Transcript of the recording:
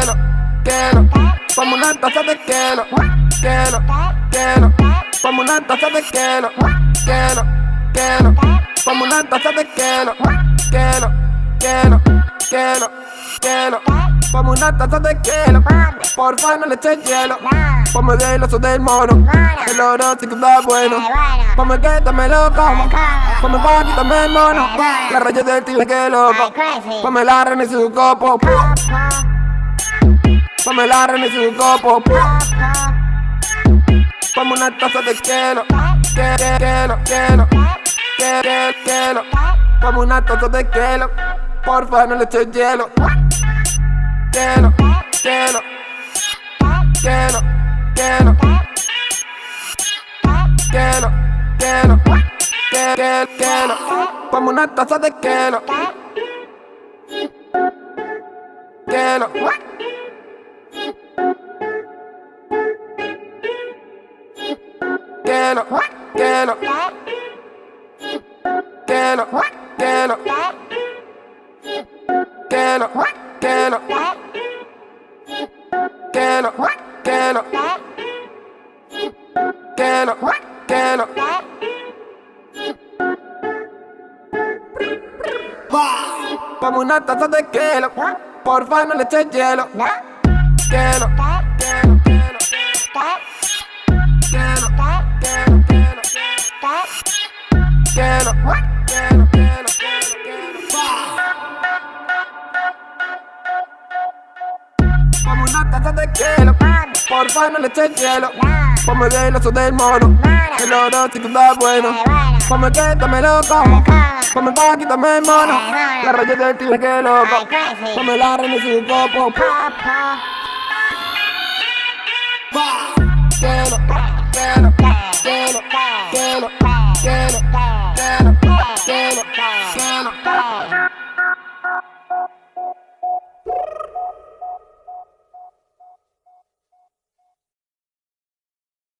queno, queno. Como una taza de queno, queno, queno. Como una taza de queno, queno, queno. Como una taza de queno, queno, queno, queno, queno. Como una taza de queno. Porfa no le eches hielo. Ponme del oso del mono. El oro sí que está bueno. Ponme que también lo como. Ponme pa' mono. La raya del tío que loco. Ponme la rana y su copo. Ponme la rana y su copo. Ponme una taza de queno. Que, que, queno, queno. Que, que, queno. Ponme una taza de queno. Porfa no le eches hielo. Queno, queno. Queno, queno. Queno, queno. Que, que, queno. Ponme una taza de queno. Queno. Queno, queno. Queno, queno. Queno, queno. Queno, queno. Queno, queno. Como una taza de queno. Porfa no le eches hielo. Queno, queno, queno. Queno, De queno. Porfa no le eches hielo. Ponme del oso del mono. El oro sí que está bueno. Ponme que también lo como. Ponme pa' quítame el mono. La raya del tío que loco. Ponme la rana y su copo. Queno, queno, queno, queno, queno, queno, queno, queno.